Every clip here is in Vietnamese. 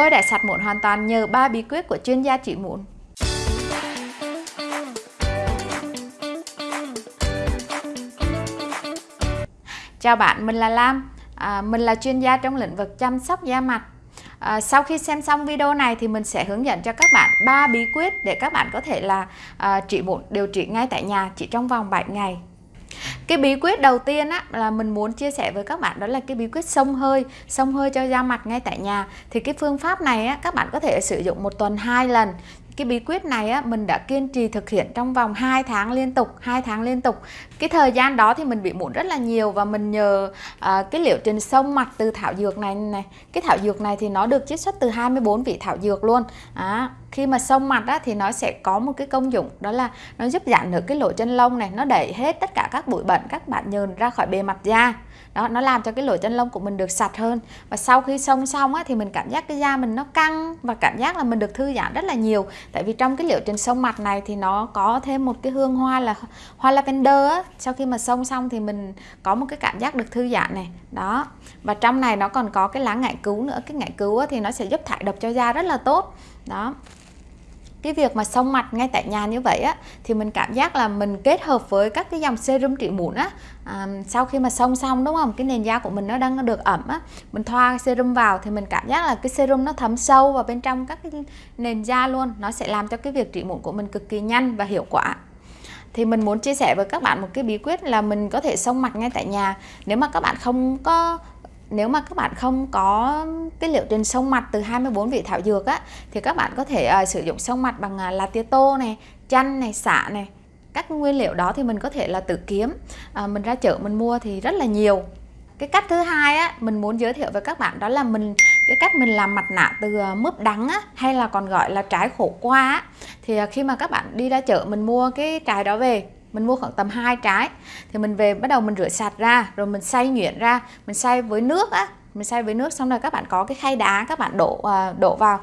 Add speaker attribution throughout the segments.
Speaker 1: Tôi đã sạch mụn hoàn toàn nhờ ba bí quyết của chuyên gia trị mụn. Chào bạn, mình là Lam. À, mình là chuyên gia trong lĩnh vực chăm sóc da mặt. À, sau khi xem xong video này thì mình sẽ hướng dẫn cho các bạn ba bí quyết để các bạn có thể là à, trị mụn điều trị ngay tại nhà chỉ trong vòng 7 ngày cái bí quyết đầu tiên á là mình muốn chia sẻ với các bạn đó là cái bí quyết xông hơi xông hơi cho da mặt ngay tại nhà. Thì cái phương pháp này á các bạn có thể sử dụng một tuần hai lần. Cái bí quyết này á mình đã kiên trì thực hiện trong vòng 2 tháng liên tục 2 tháng liên tục. Cái thời gian đó thì mình bị mụn rất là nhiều và mình nhờ à, cái liệu trình sông mặt từ thảo dược này này cái thảo dược này thì nó được chiết xuất từ 24 vị thảo dược luôn. À, khi mà sông mặt á, thì nó sẽ có một cái công dụng đó là nó giúp giảm được cái lỗ chân lông này nó đẩy hết tất cả các bụi bẩn các bạn nhờn ra khỏi bề mặt da. Đó nó làm cho cái lỗ chân lông của mình được sạch hơn. Và sau khi xông xong á, thì mình cảm giác cái da mình nó căng và cảm giác là mình được thư giãn rất là nhiều. Tại vì trong cái liệu trình xông mặt này thì nó có thêm một cái hương hoa là hoa lavender á. sau khi mà xông xong thì mình có một cái cảm giác được thư giãn này. Đó. Và trong này nó còn có cái lá ngải cứu nữa. Cái ngải cứu á, thì nó sẽ giúp thải độc cho da rất là tốt. Đó cái việc mà xông mặt ngay tại nhà như vậy á thì mình cảm giác là mình kết hợp với các cái dòng serum trị mụn á à, sau khi mà xông xong đúng không? Cái nền da của mình nó đang được ẩm á mình thoa serum vào thì mình cảm giác là cái serum nó thấm sâu vào bên trong các cái nền da luôn. Nó sẽ làm cho cái việc trị mụn của mình cực kỳ nhanh và hiệu quả. Thì mình muốn chia sẻ với các bạn một cái bí quyết là mình có thể xông mặt ngay tại nhà. Nếu mà các bạn không có nếu mà các bạn không có cái liệu trình sông mặt từ 24 vị thảo dược á thì các bạn có thể uh, sử dụng sông mặt bằng uh, lá tía tô này, chanh này, xạ này. Các nguyên liệu đó thì mình có thể là tự kiếm. Uh, mình ra chợ mình mua thì rất là nhiều. Cái cách thứ hai á mình muốn giới thiệu với các bạn đó là mình cái cách mình làm mặt nạ từ ờ, mướp đắng á, hay là còn gọi là trái khổ qua á. thì khi mà các bạn đi ra chợ mình mua cái trái đó về mình mua khoảng tầm hai trái thì mình về, bắt đầu mình rửa sạch ra, rồi mình xay nhuyễn ra, mình xay với nước á. Mình xay với nước xong rồi các bạn có cái khay đá, các bạn đổ à, đổ vào.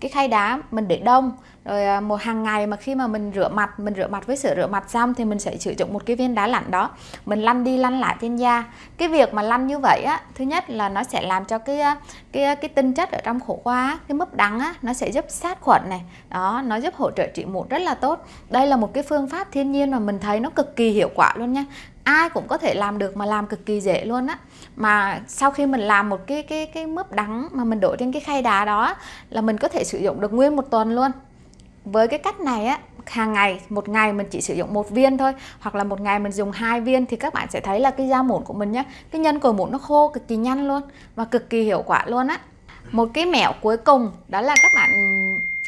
Speaker 1: Cái khay đá mình để đông rồi à, một hàng ngày mà khi mà mình rửa mặt, mình rửa mặt với sữa rửa mặt xong thì mình sẽ sử dụng một cái viên đá lạnh đó. Mình lăn đi lăn lại trên da. Cái việc mà lăn như vậy á, thứ nhất là nó sẽ làm cho cái à, cái cái tinh chất ở trong khổ qua cái mấp đắng á, nó sẽ giúp sát khuẩn này. Đó, nó giúp hỗ trợ trị mụn rất là tốt. Đây là một cái phương pháp thiên nhiên mà mình thấy nó cực kỳ hiệu quả luôn nha. Ai cũng có thể làm được mà làm cực kỳ dễ luôn á. Mà sau khi mình làm một cái cái cái mướp đắng mà mình đổ trên cái khay đá đó là mình có thể sử dụng được nguyên một tuần luôn với cái cách này á, hàng ngày, một ngày mình chỉ sử dụng một viên thôi, hoặc là một ngày mình dùng hai viên thì các bạn sẽ thấy là cái da mụn của mình nhá, cái nhân cồi mụn nó khô cực kỳ nhanh luôn và cực kỳ hiệu quả luôn á. Một cái mẹo cuối cùng đó là các bạn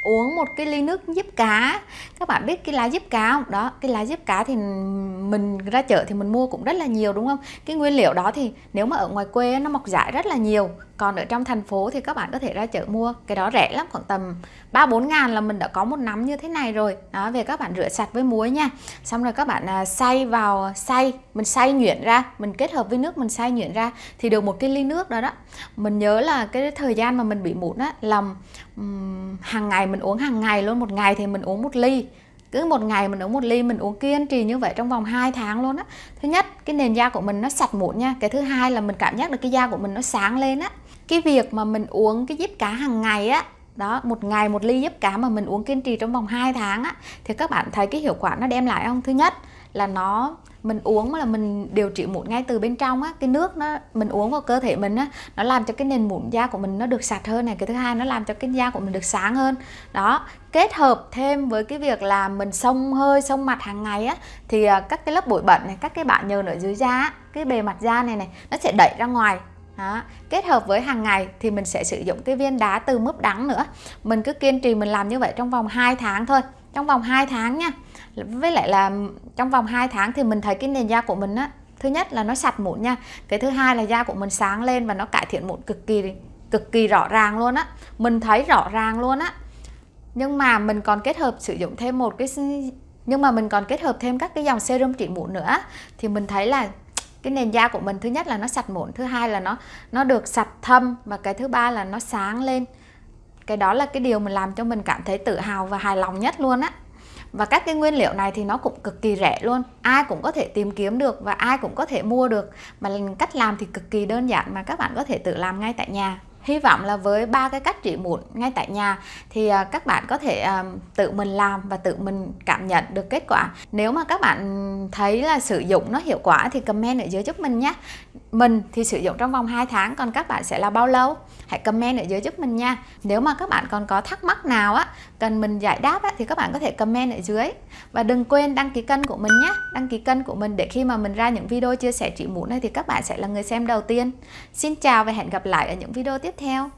Speaker 1: uống một cái ly nước giúp cá. Các bạn biết cái lá giúp cá không? Đó, cái lá giúp cá thì mình ra chợ thì mình mua cũng rất là nhiều, đúng không? Cái nguyên liệu đó thì nếu mà ở ngoài quê nó mọc rải rất là nhiều còn ở trong thành phố thì các bạn có thể ra chợ mua. Cái đó rẻ lắm khoảng tầm ba bốn ngàn là mình đã có một nắm như thế này rồi. Đó về các bạn rửa sạch với muối nha. Xong rồi các bạn à, xay vào xay mình xay nhuyễn ra mình kết hợp với nước mình xay nhuyễn ra thì được một cái ly nước đó đó. Mình nhớ là cái thời gian mà mình bị mụn á làm um, hàng ngày mình uống hàng ngày luôn. Một ngày thì mình uống một ly. Cứ một ngày mình uống một ly mình uống kiên trì như vậy trong vòng 2 tháng luôn á. Thứ nhất cái nền da của mình nó sạch mụn nha. Cái thứ hai là mình cảm giác được cái da của mình nó sáng lên á cái việc mà mình uống cái giúp cá hàng ngày á, đó, một ngày một ly giúp cá mà mình uống kiên trì trong vòng 2 tháng á, thì các bạn thấy cái hiệu quả nó đem lại không? Thứ nhất là nó, mình uống mà là mình điều trị mụn ngay từ bên trong á, cái nước nó, mình uống vào cơ thể mình á, nó làm cho cái nền mụn da của mình nó được sạch hơn này. Cái thứ hai, nó làm cho cái da của mình được sáng hơn. Đó, kết hợp thêm với cái việc là mình xông hơi, xông mặt hàng ngày á, thì à, các cái lớp bụi bẩn này, các cái bạn nhờn ở dưới da cái bề mặt da này này, nó sẽ đẩy ra ngoài đó. Kết hợp với hàng ngày thì mình sẽ sử dụng cái viên đá từ mướp đắng nữa. Mình cứ kiên trì mình làm như vậy trong vòng 2 tháng thôi. Trong vòng 2 tháng nha. Với lại là trong vòng 2 tháng thì mình thấy cái nền da của mình á, thứ nhất là nó sạch mụn nha. Cái thứ hai là da của mình sáng lên và nó cải thiện mụn cực kỳ cực kỳ rõ ràng luôn á. Mình thấy rõ ràng luôn á. Nhưng mà mình còn kết hợp sử dụng thêm một cái nhưng mà mình còn kết hợp thêm các cái dòng serum trị mụn nữa thì mình thấy là cái nền da của mình, thứ nhất là nó sạch mụn, thứ hai là nó nó được sạch thâm, và cái thứ ba là nó sáng lên. Cái đó là cái điều mình làm cho mình cảm thấy tự hào và hài lòng nhất luôn á. Và các cái nguyên liệu này thì nó cũng cực kỳ rẻ luôn. Ai cũng có thể tìm kiếm được và ai cũng có thể mua được. Mà cách làm thì cực kỳ đơn giản mà các bạn có thể tự làm ngay tại nhà hy vọng là với ba cái cách trị mụn ngay tại nhà thì à, các bạn có thể à, tự mình làm và tự mình cảm nhận được kết quả. Nếu mà các bạn thấy là sử dụng nó hiệu quả thì comment ở dưới giúp mình nhé mình thì sử dụng trong vòng 2 tháng còn các bạn sẽ là bao lâu? Hãy comment ở dưới giúp mình nha. Nếu mà các bạn còn có thắc mắc nào á cần mình giải đáp á, thì các bạn có thể comment ở dưới. Và đừng quên đăng ký kênh của mình nhé đăng ký kênh của mình để khi mà mình ra những video chia sẻ trị mụn này thì các bạn sẽ là người xem đầu tiên. Xin chào và hẹn gặp lại ở những video tiếp theo.